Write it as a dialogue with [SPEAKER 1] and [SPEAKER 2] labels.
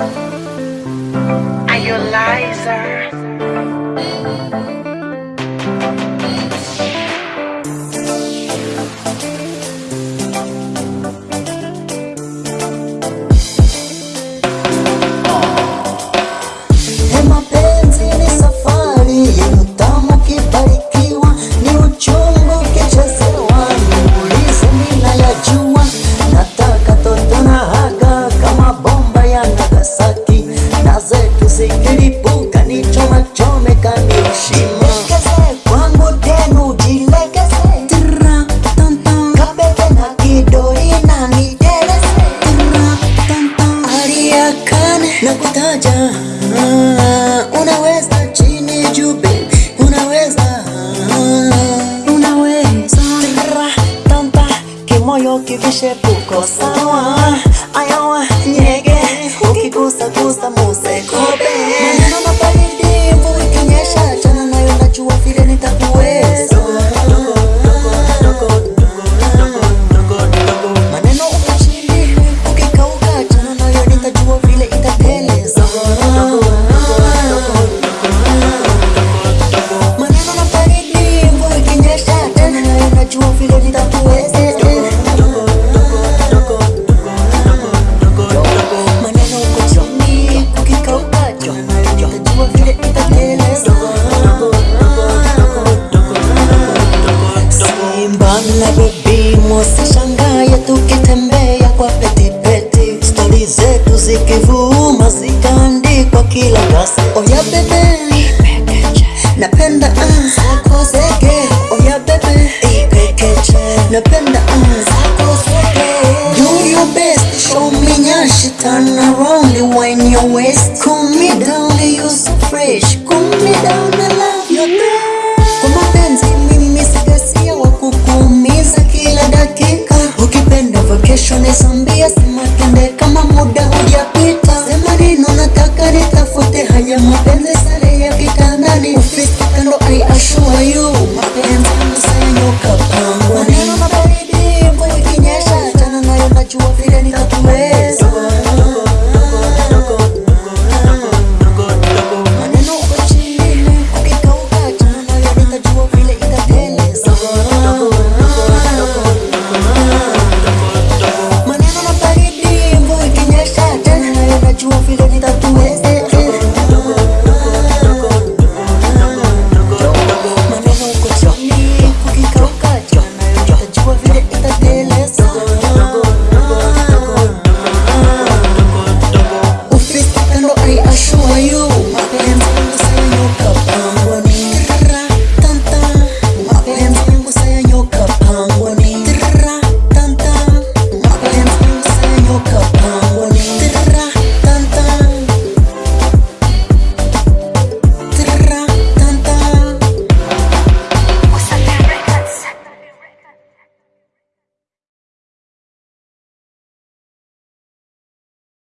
[SPEAKER 1] Are you
[SPEAKER 2] a? nakutaja. Unaweza chini juu baby unaweza unaweza tampa kimoyo kivishe tuko sawa. Ayo muziki vuu, kila kasi. Oya bebe, bebe.